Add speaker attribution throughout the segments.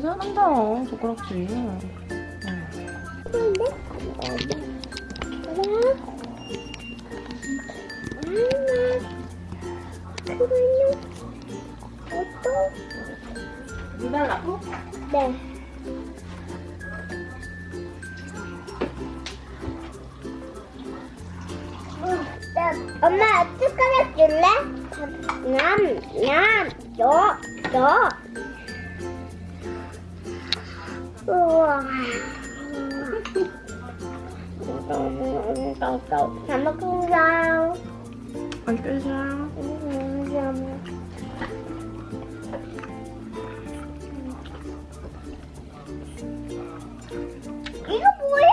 Speaker 1: 진짜 잘한다 젓가락질
Speaker 2: 근데? 그거는 어떤?
Speaker 1: 물 달라고?
Speaker 2: 네. 나, 엄마 숟가락 줄래? 남, 남, 너, 너. 우와. 잘 먹습니다.
Speaker 1: 맛있어
Speaker 2: 이거 뭐야?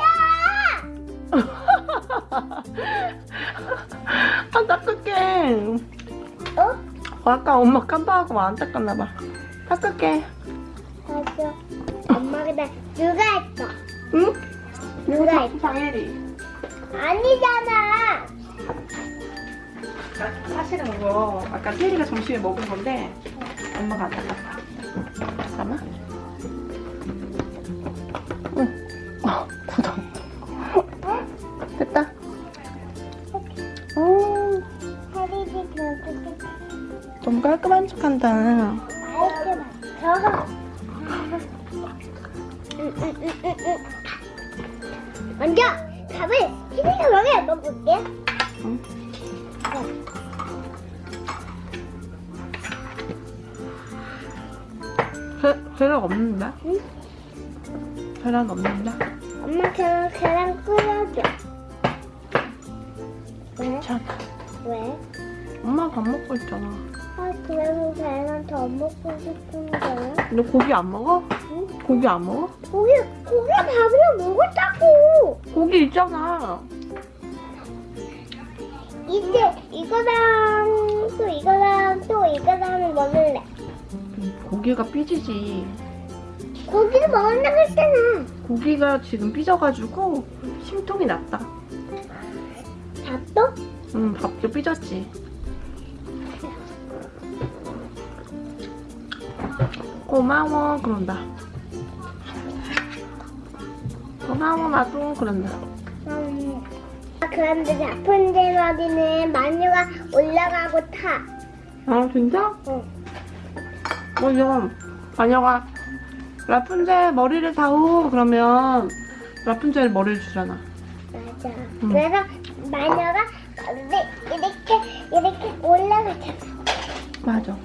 Speaker 1: 아 닦을게
Speaker 2: 어?
Speaker 1: 어, 아까 엄마 깜빡하고 안 닦았나봐 닦을게.
Speaker 2: 엄 나 누가 했어?
Speaker 1: 응?
Speaker 2: 누가 했어?
Speaker 1: 장혜리
Speaker 2: 아니잖아.
Speaker 1: 사실은 이거 아까 세리가 점심에 먹은 건데 엄마가 안 닦았어 잠깐만 응. 어, 굳어 됐다 오,
Speaker 2: 어떻게?
Speaker 1: 너무 깔끔한 척한다
Speaker 2: 응, 응, 응, 응, 응. 먼저 밥을 희생을 먹여 먹을게.
Speaker 1: 응? 회, 회랑 없는데?
Speaker 2: 응?
Speaker 1: 회랑 없는데?
Speaker 2: 엄마 계란 계란 끓여줘. 왜?
Speaker 1: 괜찮아
Speaker 2: 왜?
Speaker 1: 엄마 밥 먹고 있잖아
Speaker 2: 아 그래서 계란 더 먹고 싶은 거야?
Speaker 1: 너 고기 안 먹어?
Speaker 2: 응?
Speaker 1: 고기 안 먹어?
Speaker 2: 고기 고기 밥이랑 먹었다고.
Speaker 1: 고기 있잖아
Speaker 2: 이제 이거랑 또 이거랑 또 이거랑 먹을래.
Speaker 1: 고기가 삐지지
Speaker 2: 고기를 먹는다고 했잖아.
Speaker 1: 고기가 지금 삐져가지고 심통이 났다
Speaker 2: 밥도?
Speaker 1: 응 밥도 삐졌지 고마워 그런다 고마워 나도 그런다
Speaker 2: 음. 그런데 라푼젤 머리는 마녀가 올라가고 타.
Speaker 1: 아 진짜?
Speaker 2: 응.
Speaker 1: 맞아 마녀가 라푼젤 머리를 다오 그러면 라푼젤 머리를 주잖아
Speaker 2: 맞아.
Speaker 1: 응.
Speaker 2: 그래서 마녀가 이렇게 이렇게 이렇게 올라가잖아.
Speaker 1: 맞아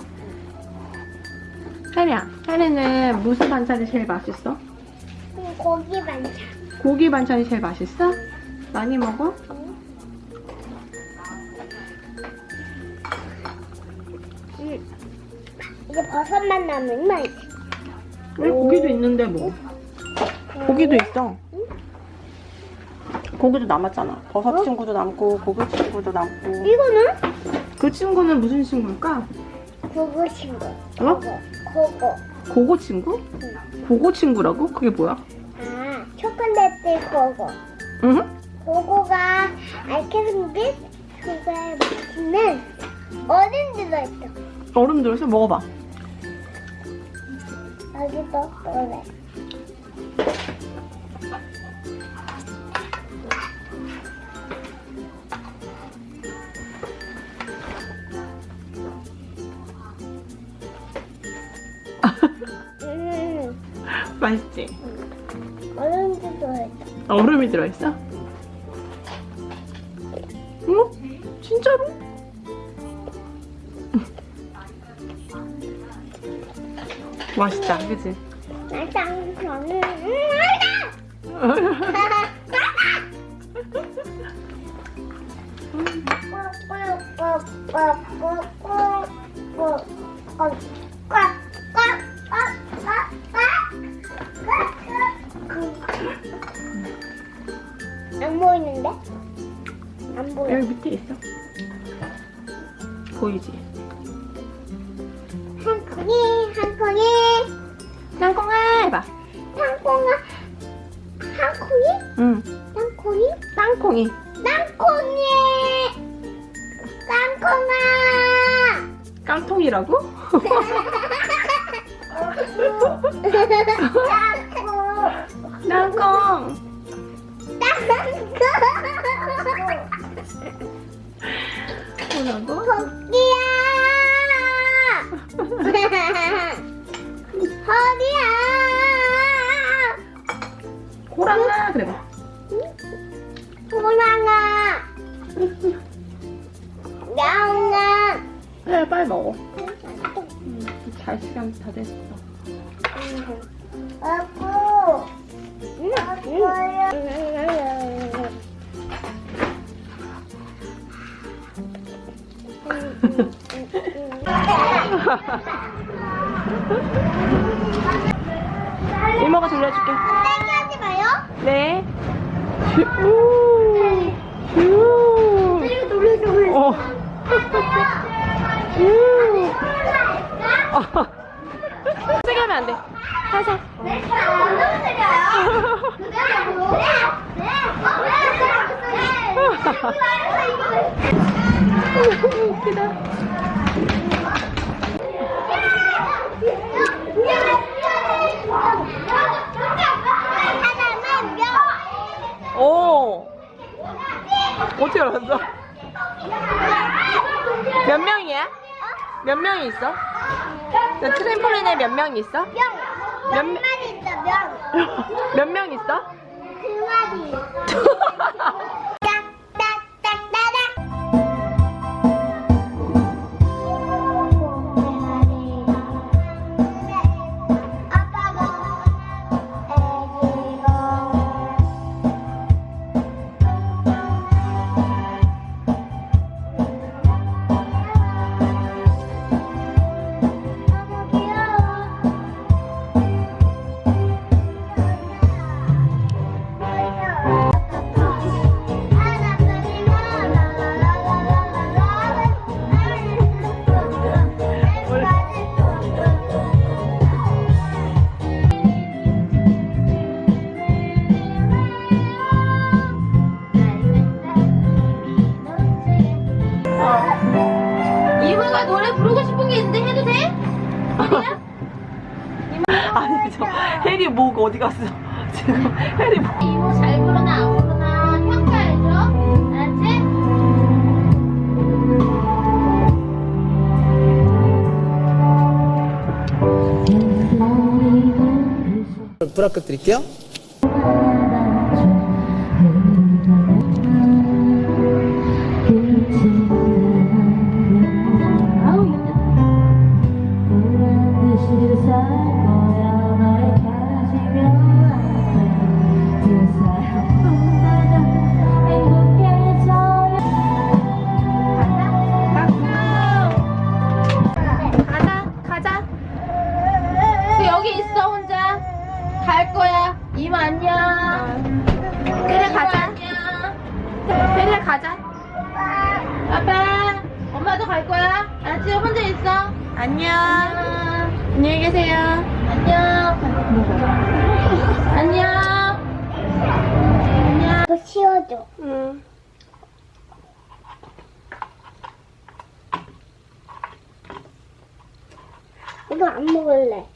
Speaker 1: 혜리야 혜리는 무슨 반찬이 제일 맛있어?
Speaker 2: 음, 고기 반찬.
Speaker 1: 고기 반찬이 제일 맛있어? 많이 먹어?
Speaker 2: 응. 음. 이제 버섯만 남으면
Speaker 1: 왜 고기도 있는데 뭐 고기도 있어 고기도 남았잖아 버섯
Speaker 2: 어?
Speaker 1: 친구도 남고 고기 친구도 남고
Speaker 2: 이거는
Speaker 1: 그 친구는 무슨 친구일까?
Speaker 2: 고고 친구.
Speaker 1: 어?
Speaker 2: 고고. 고고
Speaker 1: 친구?
Speaker 2: 응.
Speaker 1: 고고 친구라고? 그게 뭐야?
Speaker 2: 아 초콜릿 고고.
Speaker 1: 응?
Speaker 2: 고고가 알케빈빛 그거에 맞추는 얼음 들어있어.
Speaker 1: 얼음 들어서 먹어봐
Speaker 2: 여기도 그래. 음,
Speaker 1: 맛있지?
Speaker 2: 얼음 들어있어.
Speaker 1: 얼음이 들어있어? 응? 진짜로? 맛있다 그치?
Speaker 2: 나장 저는 음, 알다. 안 여.
Speaker 1: 여기 밑에 있어 보이지?
Speaker 2: 한 콩이, 한 콩이,
Speaker 1: 땅콩아 해봐
Speaker 2: 한 콩아, 한 콩이, 응한 콩이,
Speaker 1: 땅콩이
Speaker 2: 땅콩이, 땅콩아.
Speaker 1: 깡통이라고? 땅콩. 뭐 라고?
Speaker 2: 토끼야! 허리야!
Speaker 1: 호랑아 그래 봐.
Speaker 2: 호랑아! 야옹아!
Speaker 1: 해 빨리 먹어. 음, 잘 시간 다 됐어.
Speaker 2: 아구! 아구야!
Speaker 1: 이모가 돌려줄게.
Speaker 2: 땡기 하지 마요.
Speaker 1: 네. 우. 우.
Speaker 2: 그리고 돌려줘.
Speaker 1: 어. 우. 어. 세게 하면 안 돼. 살살. 웃기다. 어떻게 알았어? 몇 명이야? 몇 명이 있어? 그 트램폴린에 몇 명이 있어?
Speaker 2: 명.
Speaker 1: 몇?
Speaker 2: 마리 있어, 명.
Speaker 1: 몇 명 있어?
Speaker 2: 그 마리.
Speaker 1: 아니 저 해리 목 어디 갔어? 지금 해리 목.
Speaker 3: 이모 잘 부르나 안 부르나 평가해줘 알았지?
Speaker 4: 불합 드릴게요.
Speaker 3: 이모 안녕. 그래 가자. 그래 가자. 아빠 엄마도 갈 거야? 알았지 혼자 있어.
Speaker 1: 안녕.
Speaker 3: 안녕히 계세요. 안녕. 안녕. 안녕.
Speaker 2: 더 치워줘.
Speaker 1: 응.
Speaker 2: 이거 안 먹을래.